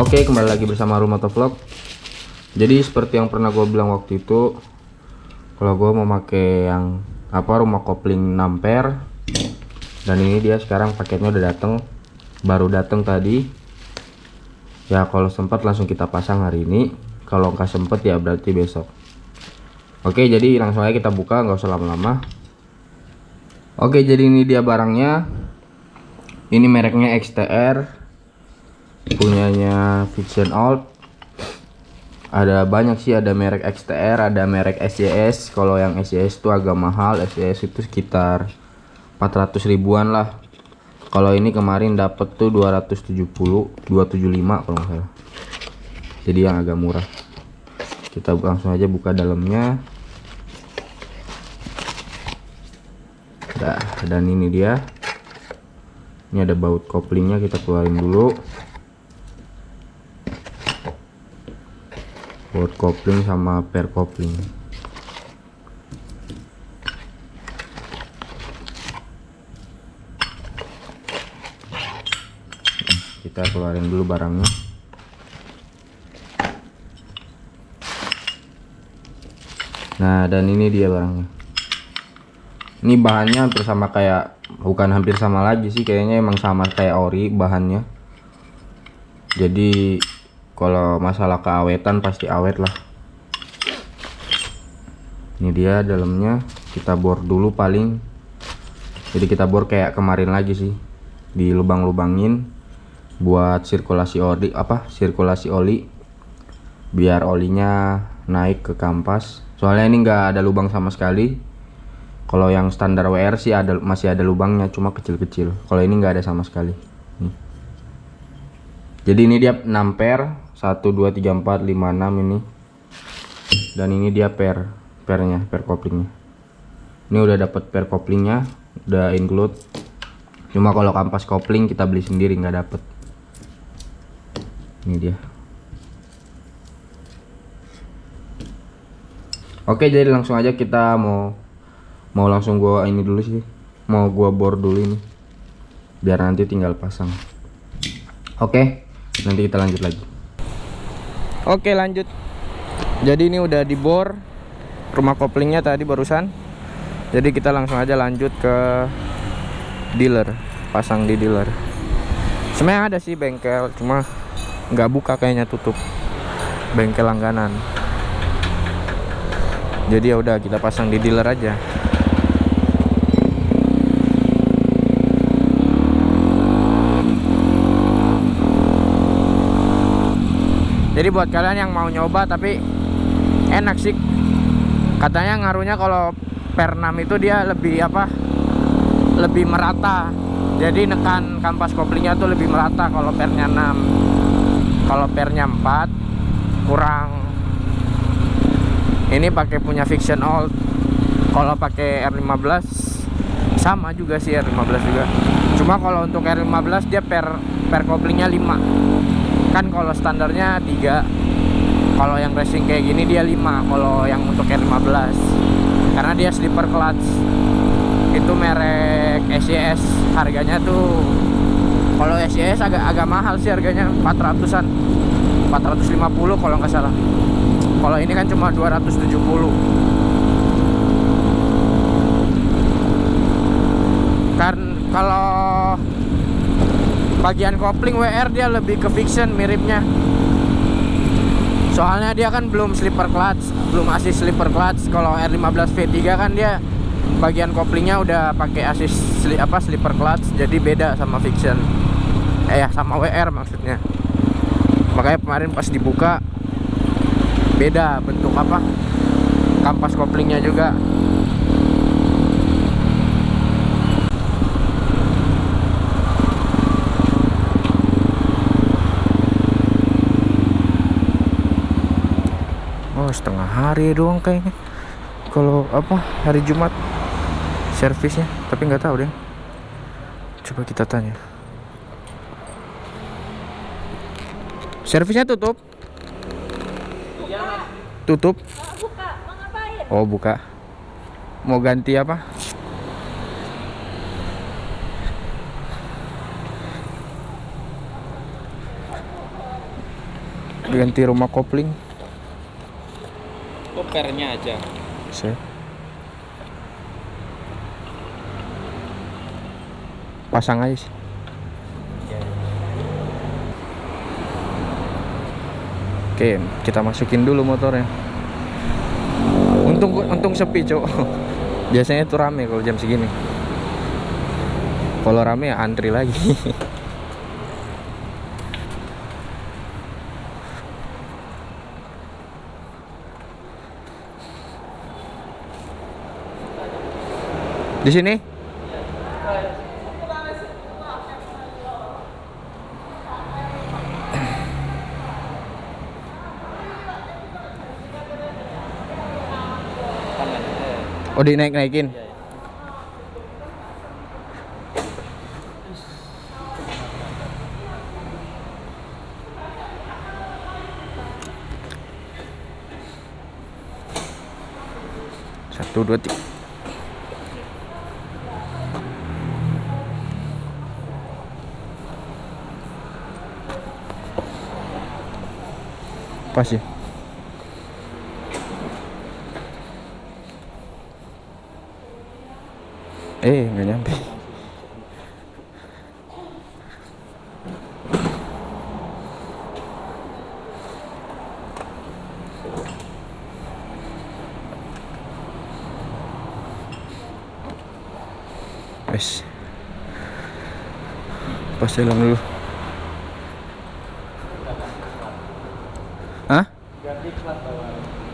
Oke kembali lagi bersama Rumah Vlog. Jadi seperti yang pernah gue bilang waktu itu Kalau gue mau pakai yang apa rumah kopling 6 ampere Dan ini dia sekarang paketnya udah dateng Baru dateng tadi. Ya kalau sempat langsung kita pasang hari ini. Kalau nggak sempet ya berarti besok. Oke jadi langsung aja kita buka nggak usah lama-lama. Oke jadi ini dia barangnya. Ini mereknya XTR punyanya Fiction Alt. Ada banyak sih ada merek XTR ada merek SYS kalau yang SYS itu agak mahal SYS itu sekitar 400 ribuan lah. Kalau ini kemarin dapet tuh 270 275 kalau nggak salah. Jadi yang agak murah. Kita langsung aja buka dalamnya. Nah, dan ini dia. Ini ada baut koplingnya kita keluarin dulu buat kopling sama per kopling. Kita keluarin dulu barangnya. Nah dan ini dia barangnya. Ini bahannya hampir sama kayak bukan hampir sama lagi sih kayaknya emang sama kayak ori bahannya. Jadi kalau masalah keawetan pasti awet lah. Ini dia dalamnya kita bor dulu paling. Jadi kita bor kayak kemarin lagi sih. Di lubang-lubangin buat sirkulasi oli apa sirkulasi oli. Biar olinya naik ke kampas. Soalnya ini enggak ada lubang sama sekali. Kalau yang standar WR sih ada masih ada lubangnya cuma kecil-kecil. Kalau ini enggak ada sama sekali. Jadi ini dia 6 per 1 2 3 4 5 6 ini. Dan ini dia per pernya per koplingnya. Ini udah dapat per koplingnya udah include. Cuma kalau kampas kopling kita beli sendiri nggak dapet. Ini dia. Oke jadi langsung aja kita mau mau langsung gua ini dulu sih. Mau gua bor dulu ini. Biar nanti tinggal pasang. Oke nanti kita lanjut lagi Oke lanjut. Jadi ini udah dibor. Rumah koplingnya tadi barusan. Jadi kita langsung aja lanjut ke Dealer Pasang di dealer. Sebenarnya ada sih bengkel Cuma nggak buka kayaknya tutup. Bengkel langganan. Jadi ya udah kita pasang di dealer aja jadi buat kalian yang mau nyoba tapi enak sih. Katanya ngaruhnya kalau per 6 itu dia lebih apa? Lebih merata. Jadi nekan kampas koplingnya tuh lebih merata kalau pernya 6 kalau pernya 4 kurang. Ini pakai punya fiction old. Kalau pakai R15 sama juga sih R15 juga. Cuma kalau untuk R15 dia per per koplingnya 5 kan kalau standarnya 3 kalau yang racing kayak gini dia 5 kalau yang untuk R15 karena dia slipper clutch. Itu merek SCS harganya tuh kalau SCS agak agak mahal sih harganya 400an 450 kalau nggak salah. Kalau ini kan cuma 270 kan kalau bagian kopling WR dia lebih ke fiction miripnya. Soalnya dia kan belum slipper clutch belum asis slipper clutch. Kalau R15 V3 kan dia bagian koplingnya udah pakai asis sli, apa slipper clutch jadi beda sama fiction. Eh ya sama WR maksudnya. Makanya kemarin pas dibuka beda bentuk apa kampas koplingnya juga setengah hari doang kayaknya. Kalau apa hari Jumat servisnya tapi nggak tahu deh. Coba kita tanya. Servisnya tutup? Tutup? Oh buka. Mau ganti apa? Ganti rumah kopling pernya aja. Saya. Pasang aja sih. Oke, kita masukin dulu motornya. Untung untung sepi, Cok. Biasanya itu rame kalau jam segini. Kalau rame ya antri lagi. Di sini? Oh, dinaik-naikin. iya, iya. Satu, dua, tiga. Pas ya? Eh, nggak nyampe. Wes. Pas jalan dulu.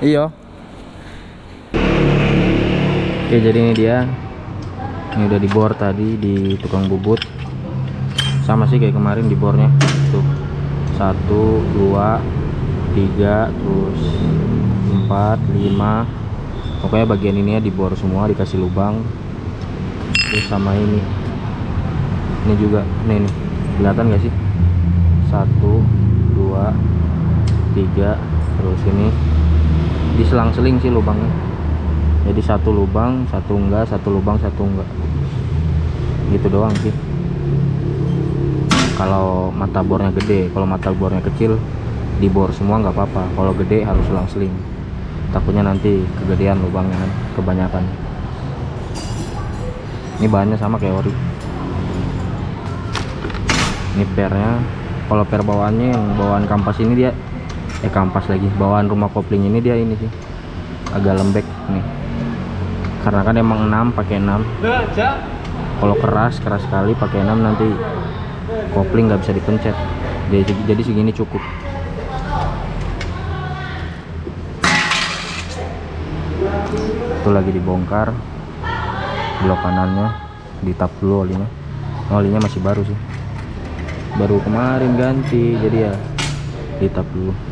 Iya. Oke, jadi ini dia. Ini udah dibor tadi di tukang bubut. Sama sih kayak kemarin dibornya. Tuh. Satu, dua, tiga, terus empat, lima. Pokoknya bagian ini ya dibor semua, dikasih lubang. Terus sama ini. Ini juga, nih nih. Kelihatan gak sih? Satu, dua, tiga, terus ini diselang-seling sih lubangnya. Jadi satu lubang satu enggak satu lubang satu enggak. Gitu doang sih. Kalau mata bornya gede kalau mata bornya kecil dibor semua nggak apa-apa. Kalau gede harus selang-seling. Takutnya nanti kegedean lubangnya kan kebanyakan. Ini bahannya sama kayak ori. Ini pernya kalau per bawaannya yang bawaan kampas ini dia eh kampas lagi. Bawaan rumah kopling ini dia ini sih. Agak lembek nih. Karena kan emang 6 pakai 6 kalau keras keras sekali pakai 6 nanti kopling nggak bisa dipencet. Jadi, jadi segini cukup. Itu lagi dibongkar. Blok kanannya ditap dulu olinya. Oh, olinya masih baru sih. Baru kemarin ganti jadi ya ditap dulu. Nah,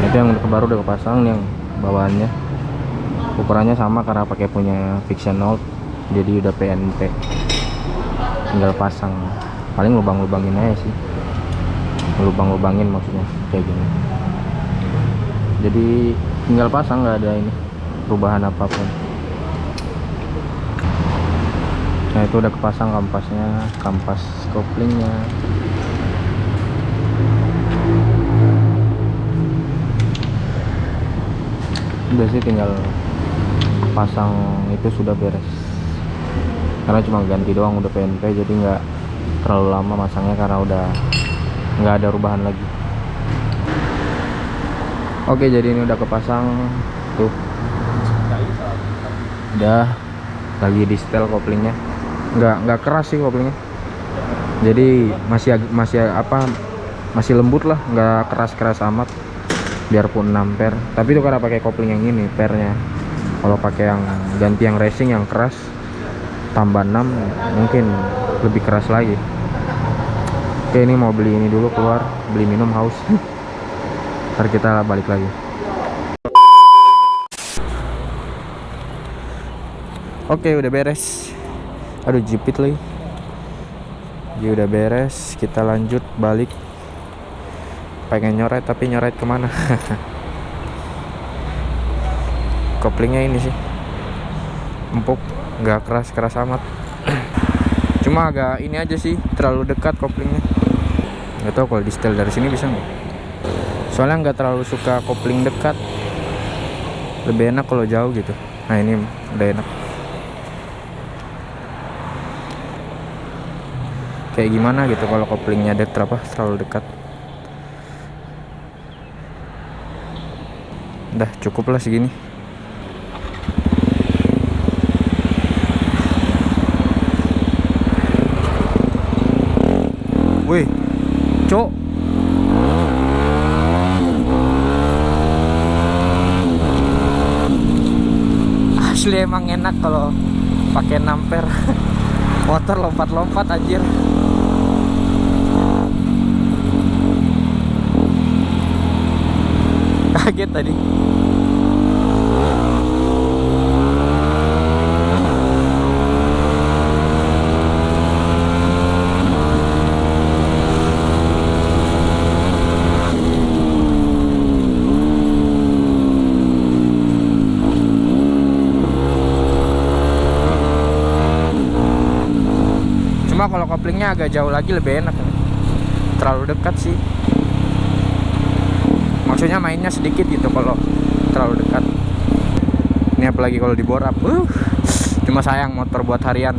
itu yang baru udah kepasang yang bawaannya. Ukurannya sama karena pakai punya Fiction Note jadi udah PNP tinggal pasang. Paling lubang-lubangin aja sih. Lubang-lubangin maksudnya kayak gini. Jadi tinggal pasang nggak ada ini perubahan apa pun. Nah itu udah kepasang kampasnya kampas koplingnya udah sih tinggal pasang itu sudah beres. Karena cuma ganti doang udah PNP jadi nggak terlalu lama masangnya karena udah nggak ada rubahan lagi. Oke jadi ini udah kepasang. Tuh. Udah. Lagi di setel koplingnya. Nggak nggak keras sih koplingnya. Jadi masih masih apa masih lembut lah. Nggak keras keras amat biarpun 6 per. Tapi itu karena pakai kopling yang ini pernya. Kalau pakai yang ganti yang racing yang keras tambah 6 mungkin lebih keras lagi. Oke ini mau beli ini dulu keluar beli minum haus. Ntar kita balik lagi. Oke udah beres. Aduh jepit lagi. Dia udah beres. Kita lanjut balik pengen nyoret tapi nyoret ke mana? Koplingnya ini sih. Empuk nggak keras keras amat. Cuma agak ini aja sih terlalu dekat koplingnya. Nggak tahu kalau di setel dari sini bisa nggak? Soalnya nggak terlalu suka kopling dekat. Lebih enak kalau jauh gitu. Nah ini udah enak. Kayak gimana gitu kalau koplingnya dek apa terlalu dekat udah cukup lah segini. Wih cok. Asli emang enak kalau pakai namper motor lompat-lompat anjir kaget tadi. Cuma kalau koplingnya agak jauh lagi lebih enak. Terlalu dekat sih maksudnya mainnya sedikit gitu kalau terlalu dekat. Ini apalagi kalau di borap. Uh, cuma sayang motor buat harian.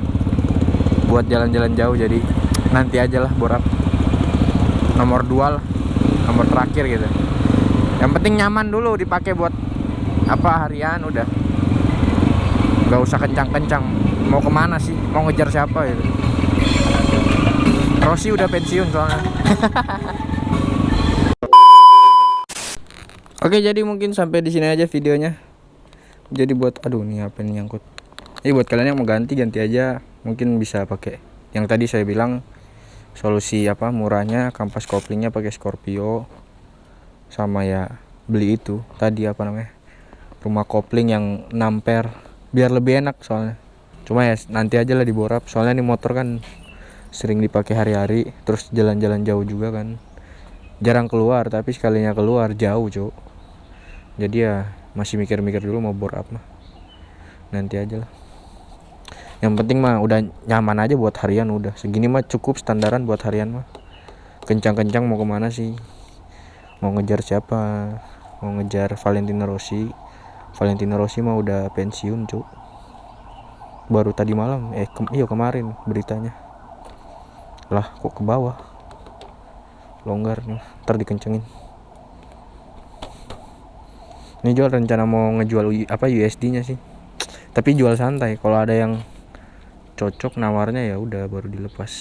Buat jalan-jalan jauh jadi nanti aja lah borap. Nomor dua lah nomor terakhir gitu. Yang penting nyaman dulu dipakai buat apa harian udah. Nggak usah kencang-kencang. Mau ke mana sih? Mau ngejar siapa gitu? Rossi udah pensiun soalnya Oke jadi mungkin sampai di sini aja videonya. Jadi buat aduh nih apa ini nyangkut. Jadi buat kalian yang mau ganti ganti aja mungkin bisa pakai yang tadi saya bilang solusi apa murahnya kampas koplingnya pakai Scorpio sama ya beli itu tadi apa namanya rumah kopling yang namper biar lebih enak soalnya cuma ya nanti aja lah diborap soalnya nih motor kan sering dipakai hari-hari terus jalan-jalan jauh juga kan jarang keluar tapi sekalinya keluar jauh cuk jadi ya masih mikir-mikir dulu mau bor apa nanti aja lah. Yang penting mah udah nyaman aja buat harian udah. Segini mah cukup standaran buat harian mah. Kencang-kencang mau ke mana sih? Mau ngejar siapa? Mau ngejar Valentino Rossi? Valentino Rossi mah udah pensiun cuk. Baru tadi malam. Eh ke iya kemarin beritanya. Lah kok ke bawah? Longgar nih ntar dikencengin ini jual rencana mau ngejual apa USD nya sih. Tapi jual santai. Kalau ada yang cocok nawarnya ya udah baru dilepas.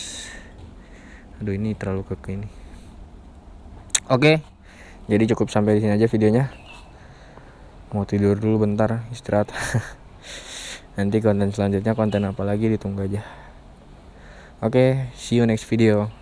Aduh ini terlalu keke ini. Oke. Jadi cukup sampai di sini aja videonya. Mau tidur dulu bentar istirahat. Nanti konten selanjutnya konten apa lagi ditunggu aja. Oke see you next video